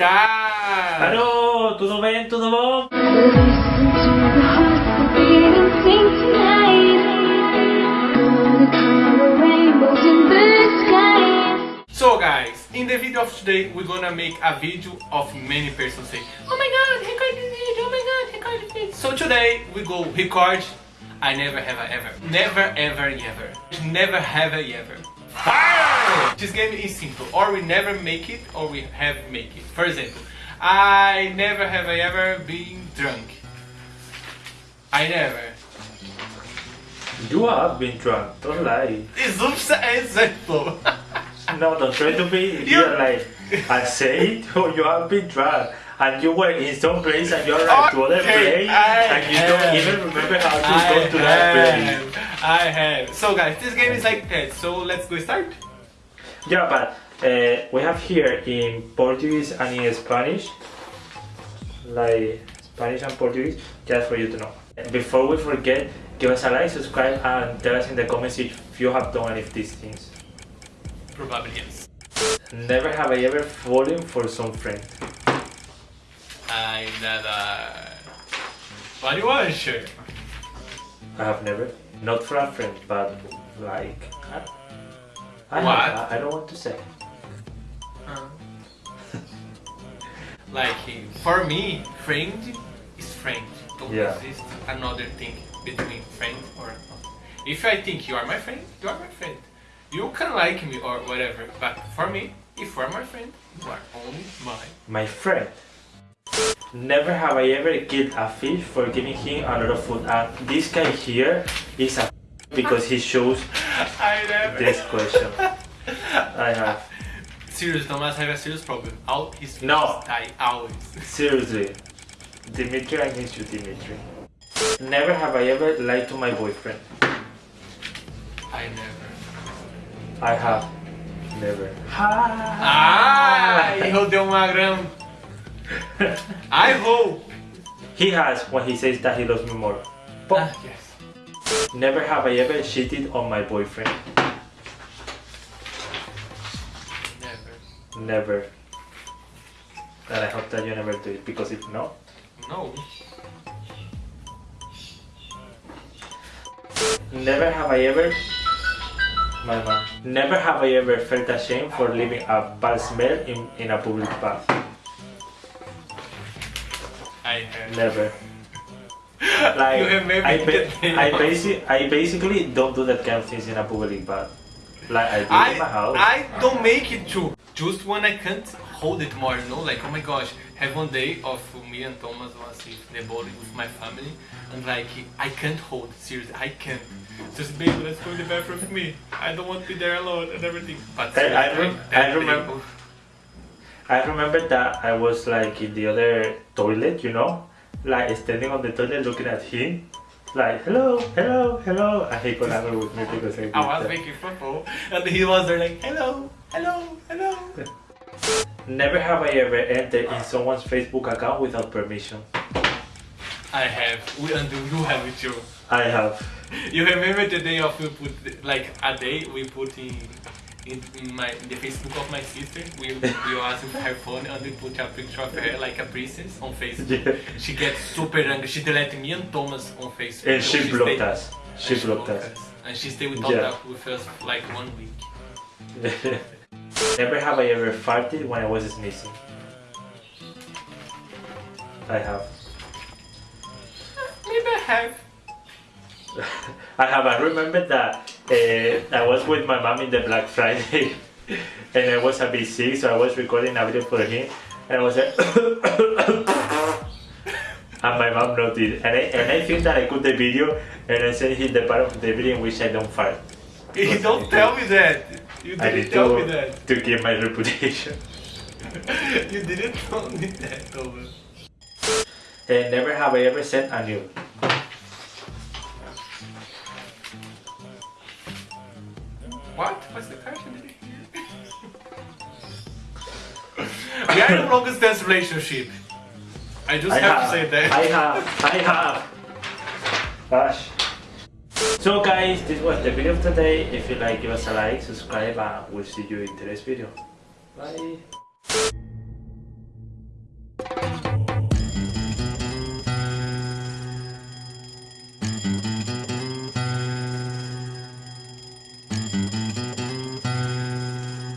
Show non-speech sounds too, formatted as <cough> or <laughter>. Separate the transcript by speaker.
Speaker 1: tá?
Speaker 2: Alô, tudo bem? Tudo bom?
Speaker 1: So guys, in the video of today, we're gonna make a video of many persons say, Oh my god, record this video, oh my god, record this video. So today, we go record I never have a ever. Never ever ever. Never have a ever. Fire! This game is simple. Or we never make it, or we have make it. For example, I never have I ever been drunk. I never.
Speaker 2: You have been drunk, don't lie.
Speaker 1: It's an example.
Speaker 2: No, don't try to be <laughs>
Speaker 1: You-
Speaker 2: real like I say it, or you have been drunk and you were in some place and you're like to other
Speaker 1: Okay,
Speaker 2: place
Speaker 1: I
Speaker 2: and you don't even remember how to
Speaker 1: I
Speaker 2: go to that place.
Speaker 1: I have. So guys, this game is like that. So let's go start.
Speaker 2: Yeah, but uh, we have here in Portuguese and in Spanish, like Spanish and Portuguese, just for you to know. Before we forget, give us a like, subscribe, and tell us in the comments if you have done any of these things.
Speaker 1: Probably yes.
Speaker 2: Never have I ever fallen for some friend.
Speaker 1: I never. What do you want, sure?
Speaker 2: I have never. Not for a friend, but like. I,
Speaker 1: What?
Speaker 2: I, I don't want to say. Um. <laughs>
Speaker 1: like for me, friend is friend. Don't
Speaker 2: Yeah.
Speaker 1: exist another thing between friend or. not. If I think you are my friend, you are my friend. You can like me or whatever, but for me, if you are my friend, you are only mine.
Speaker 2: My friend. Never have I ever killed a fish for giving him a lot of food. And this guy here is a <laughs> because he shows. This question. I have.
Speaker 1: Serious, Thomas I have a serious problem. All his
Speaker 2: No.
Speaker 1: die always.
Speaker 2: Seriously. Dimitri, I miss you, Dimitri. Never have I ever lied to my boyfriend.
Speaker 1: I never.
Speaker 2: I have. Never.
Speaker 1: Ah, hijo de uma grão. <laughs> I hope.
Speaker 2: He has when he says that he loves me more.
Speaker 1: Ah, yes.
Speaker 2: Never have I ever cheated on my boyfriend.
Speaker 1: Never.
Speaker 2: And I hope that you never do it because if not,
Speaker 1: No.
Speaker 2: never have I ever. My man. Never have I ever felt ashamed for leaving a bad smell in, in a public bath.
Speaker 1: I have.
Speaker 2: Never. <laughs> Like
Speaker 1: You have maybe
Speaker 2: I, <laughs> ba- I. I basically don't do that kind of things in a public bath. Like I do it in my
Speaker 1: I,
Speaker 2: house.
Speaker 1: I don't make it too. Just when I can't hold it more, you know? Like, oh my gosh, have one day of me and Thomas was in the boat with my family, and like, I can't hold, seriously, I can't. Just, baby, let's go in the bathroom with me. I don't want to be there alone and everything. But
Speaker 2: I- I rem- I remember-
Speaker 1: day- oh.
Speaker 2: I remember that I was like in the other toilet, you know, like standing on the toilet looking at him, like hello, hello, hello, and he got angry with me because I
Speaker 1: I was
Speaker 2: that.
Speaker 1: making football, and he was there like, hello, hello, hello.
Speaker 2: Never have I ever entered in someone's Facebook account without permission.
Speaker 1: I have, we, and you have it too.
Speaker 2: I have.
Speaker 1: You remember the day of we put like a day we put in in, in my in the Facebook of my sister. We we asked her phone and we put a picture of her like a princess on Facebook.
Speaker 2: Yeah.
Speaker 1: She gets super angry. She deleted me and Thomas on Facebook.
Speaker 2: And
Speaker 1: So
Speaker 2: she blocked
Speaker 1: stayed-
Speaker 2: us. She blocked us.
Speaker 1: And she stayed with,
Speaker 2: Yeah.
Speaker 1: us with us for like one week. <laughs>
Speaker 2: Never have I ever farted when I was sneezing. I have.
Speaker 1: Maybe I have. <laughs>
Speaker 2: I have. I remember that uh, I was with my mom in the Black Friday, <laughs> and I was a bit sick, so I was recording a video for him, and I was like, <coughs> and my mom noticed, and I and I think that I cut the video, and I sent him the part of the video in which I don't fart. <laughs>
Speaker 1: You don't tell me that. You
Speaker 2: I
Speaker 1: didn't tell me that.
Speaker 2: to keep my reputation. <laughs>
Speaker 1: you didn't tell me that, Thomas.
Speaker 2: And never have I ever sent a nude. <laughs>
Speaker 1: we are in a long distance relationship. I just
Speaker 2: I
Speaker 1: have,
Speaker 2: have.
Speaker 1: to say that.
Speaker 2: I have. I have. Gosh. So guys, this was the video of today. If you like, give us a like, subscribe, and we'll see you in the next video. Bye.